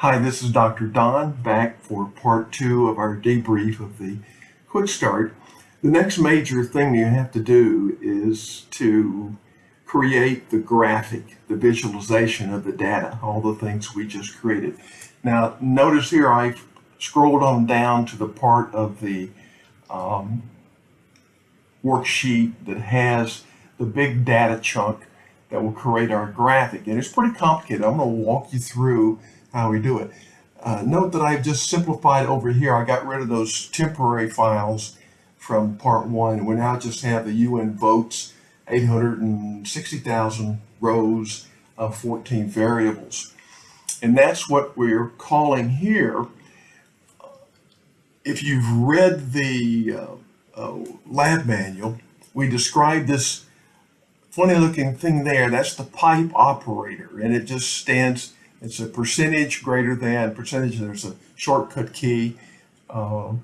Hi, this is Dr. Don back for part two of our debrief of the quick start. The next major thing you have to do is to create the graphic, the visualization of the data, all the things we just created. Now, notice here I've scrolled on down to the part of the um, worksheet that has the big data chunk that will create our graphic. And it's pretty complicated. I'm going to walk you through how we do it. Uh, note that I've just simplified over here. I got rid of those temporary files from part one. We now just have the UN votes, 860,000 rows of 14 variables. And that's what we're calling here. If you've read the uh, uh, lab manual, we describe this funny looking thing there. That's the pipe operator. And it just stands, it's a percentage greater than percentage. There's a shortcut key. Uh,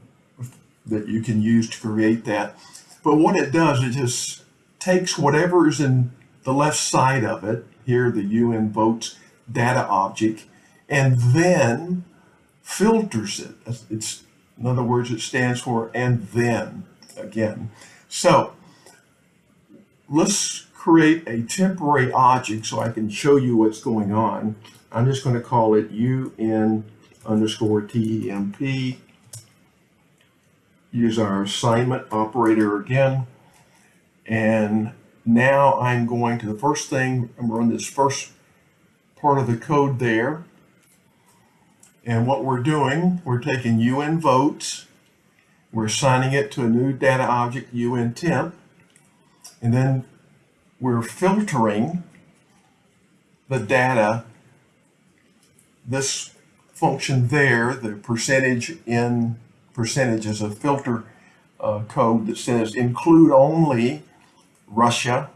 that you can use to create that. But what it does, it just takes whatever is in the left side of it, here the UN votes data object, and then filters it. It's, in other words, it stands for and then again. So let's create a temporary object so I can show you what's going on. I'm just going to call it UN underscore TEMP use our assignment operator again. And now I'm going to the first thing, I'm run this first part of the code there. And what we're doing, we're taking UN votes, we're assigning it to a new data object, UN temp, and then we're filtering the data, this function there, the percentage in percentage is a filter uh, code that says include only Russia,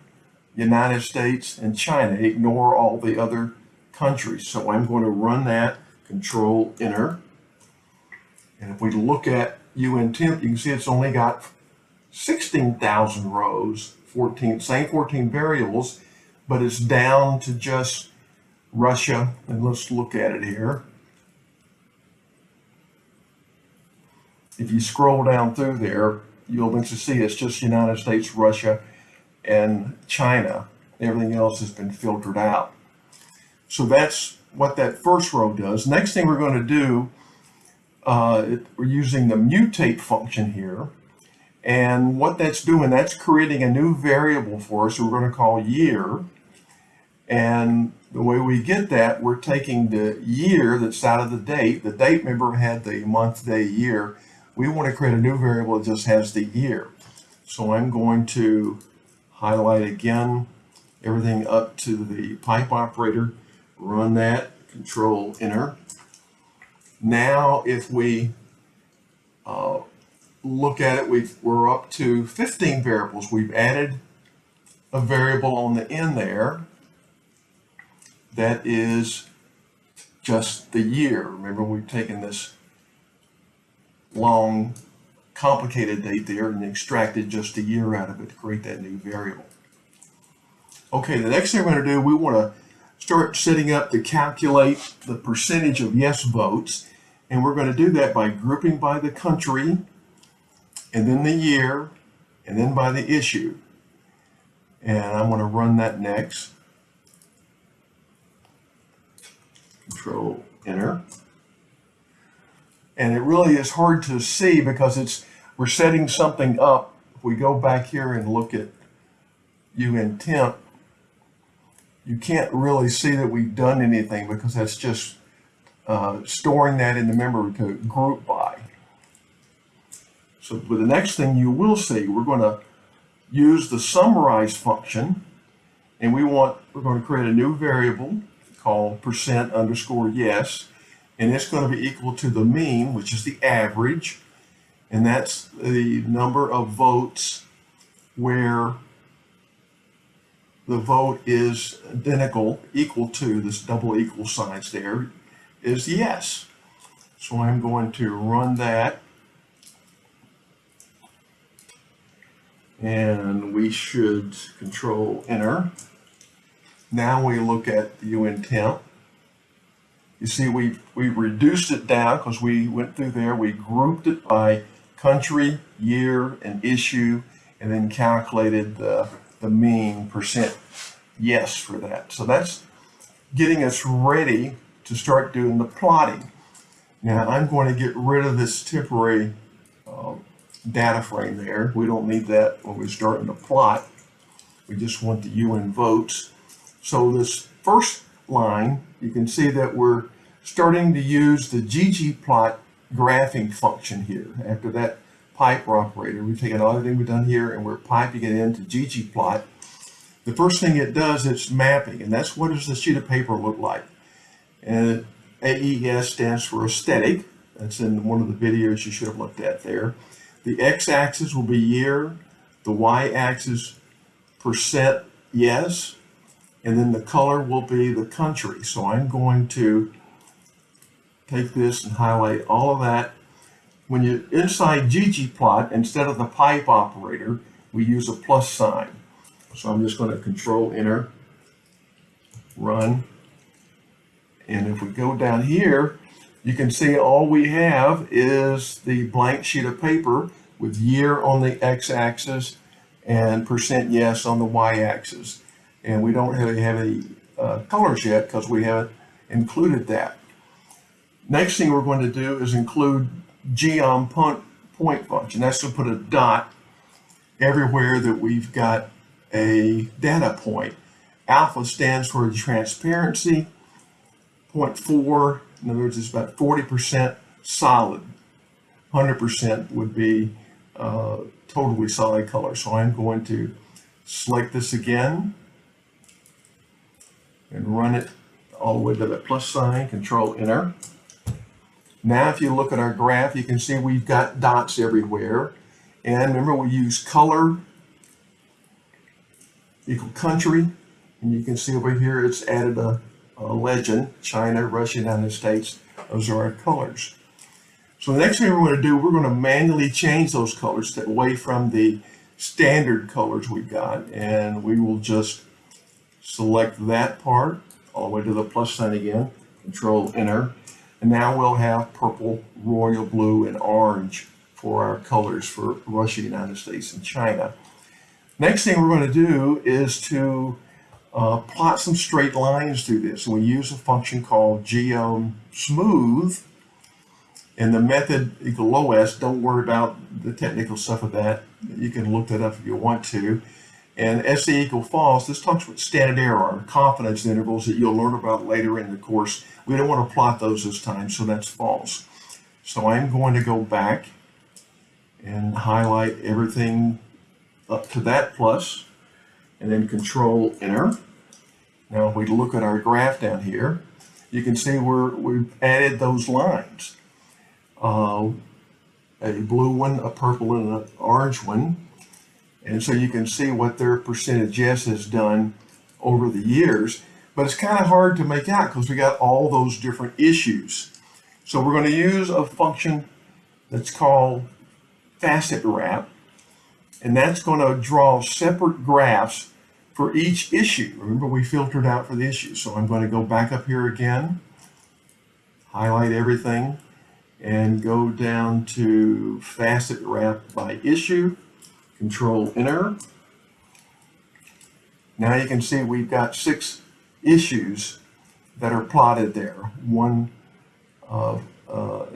United States, and China. Ignore all the other countries. So I'm going to run that, control enter. And if we look at UN temp, you can see it's only got 16,000 rows, 14, same 14 variables, but it's down to just Russia. And let's look at it here. if you scroll down through there, you'll eventually see it's just United States, Russia, and China. Everything else has been filtered out. So that's what that first row does. Next thing we're going to do, uh, it, we're using the mutate function here. And what that's doing, that's creating a new variable for us we're going to call year. And the way we get that, we're taking the year that's out of the date. The date, remember, had the month, day, year we want to create a new variable that just has the year. So I'm going to highlight again everything up to the pipe operator, run that, control enter. Now if we uh, look at it, we are up to 15 variables. We've added a variable on the end there that is just the year. Remember we've taken this long, complicated date there and extracted just a year out of it to create that new variable. Okay, the next thing we're going to do, we want to start setting up to calculate the percentage of yes votes. And we're going to do that by grouping by the country, and then the year, and then by the issue. And I'm going to run that next. Control Enter and it really is hard to see because it's we're setting something up. If we go back here and look at UN temp, you can't really see that we've done anything because that's just uh, storing that in the memory code group by. So the next thing you will see, we're going to use the summarize function and we want, we're going to create a new variable called percent underscore yes and it's going to be equal to the mean, which is the average, and that's the number of votes where the vote is identical, equal to, this double equal signs there, is yes. So I'm going to run that. And we should control enter. Now we look at the UN temp You see, we, we reduced it down because we went through there. We grouped it by country, year, and issue, and then calculated the, the mean percent yes for that. So that's getting us ready to start doing the plotting. Now I'm going to get rid of this temporary uh, data frame there. We don't need that when we're starting to plot. We just want the UN votes. So this first line, you can see that we're starting to use the ggplot graphing function here. After that piper operator, we've taken everything we've done here and we're piping it into ggplot. The first thing it does is mapping, and that's what does the sheet of paper look like. Uh, and AES stands for aesthetic. That's in one of the videos you should have looked at there. The x-axis will be year, the y-axis percent yes, and then the color will be the country. So I'm going to take this and highlight all of that. When you're inside ggplot, instead of the pipe operator, we use a plus sign. So I'm just going to control enter, run. And if we go down here, you can see all we have is the blank sheet of paper with year on the x-axis and percent yes on the y-axis. And we don't really have any uh, colors yet because we haven't included that. Next thing we're going to do is include geom point, point function. That's to put a dot everywhere that we've got a data point. Alpha stands for transparency. Point four, in other words, it's about 40% solid. 100% would be uh, totally solid color. So I'm going to select this again and run it all the way to the plus sign, control enter. Now, if you look at our graph, you can see we've got dots everywhere. And remember, we use color equal country. And you can see over here, it's added a, a legend, China, Russia, United States. Those are our colors. So the next thing we're going to do, we're going to manually change those colors away from the standard colors we've got. And we will just select that part all the way to the plus sign again, control enter. And now we'll have purple, royal blue, and orange for our colors for Russia, United States, and China. Next thing we're going to do is to uh, plot some straight lines through this. And we use a function called geom smooth. And the method equal loess, don't worry about the technical stuff of that. You can look that up if you want to. And SE equal false, this talks about standard error, confidence intervals that you'll learn about later in the course. We don't want to plot those this time, so that's false. So I'm going to go back and highlight everything up to that plus, and then control enter. Now if we look at our graph down here, you can see where we've added those lines. Uh, a blue one, a purple, and an orange one. And so you can see what their percentage yes has done over the years. But it's kind of hard to make out because we got all those different issues. So we're going to use a function that's called facet wrap. And that's going to draw separate graphs for each issue. Remember, we filtered out for the issue. So I'm going to go back up here again, highlight everything, and go down to facet wrap by issue, control enter. Now you can see we've got six issues that are plotted there. One, uh, uh,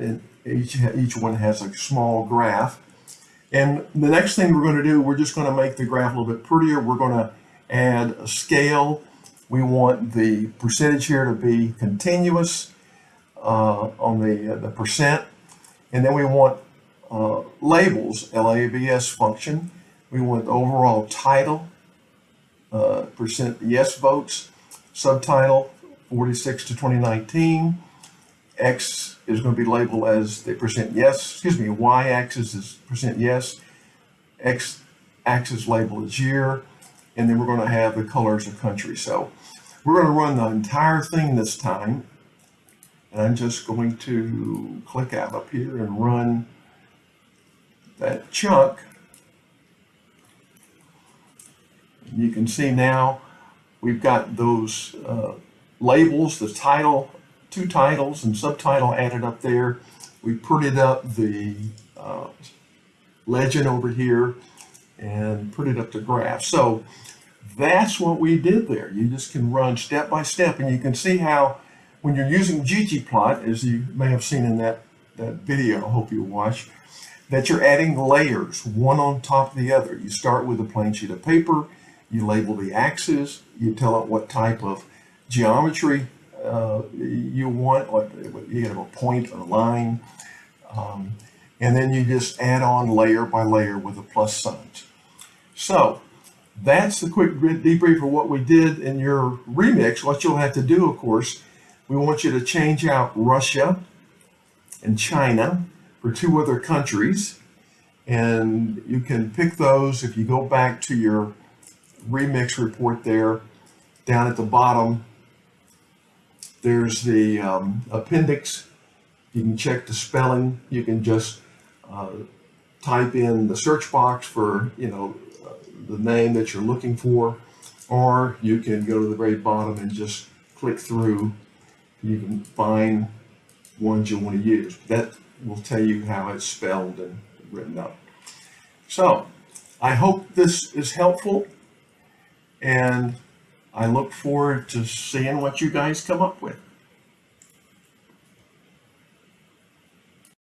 each, each one has a small graph. And the next thing we're going to do, we're just going to make the graph a little bit prettier. We're going to add a scale. We want the percentage here to be continuous uh, on the, uh, the percent. And then we want uh, labels, LABS function. We want the overall title, uh, percent yes votes, subtitle 46 to 2019. X is going to be labeled as the percent yes, excuse me, Y axis is percent yes, X axis labeled as year, and then we're going to have the colors of country. So we're going to run the entire thing this time. And I'm just going to click out up here and run that chunk. You can see now we've got those uh, labels, the title, two titles and subtitle added up there. We printed up the uh, legend over here and put it up the graph. So that's what we did there. You just can run step by step and you can see how when you're using ggplot, as you may have seen in that, that video, I hope you watch, that you're adding layers one on top of the other. You start with a plain sheet of paper, you label the axes, you tell it what type of geometry uh, you want, what, you have a point or a line, um, and then you just add on layer by layer with the plus signs. So that's the quick debrief of what we did in your remix. What you'll have to do, of course, we want you to change out Russia and China for two other countries. And you can pick those if you go back to your remix report there, down at the bottom, there's the um, appendix. You can check the spelling. You can just uh, type in the search box for, you know, the name that you're looking for, or you can go to the very bottom and just click through. You can find ones you want to use. That will tell you how it's spelled and written up. So I hope this is helpful and I look forward to seeing what you guys come up with.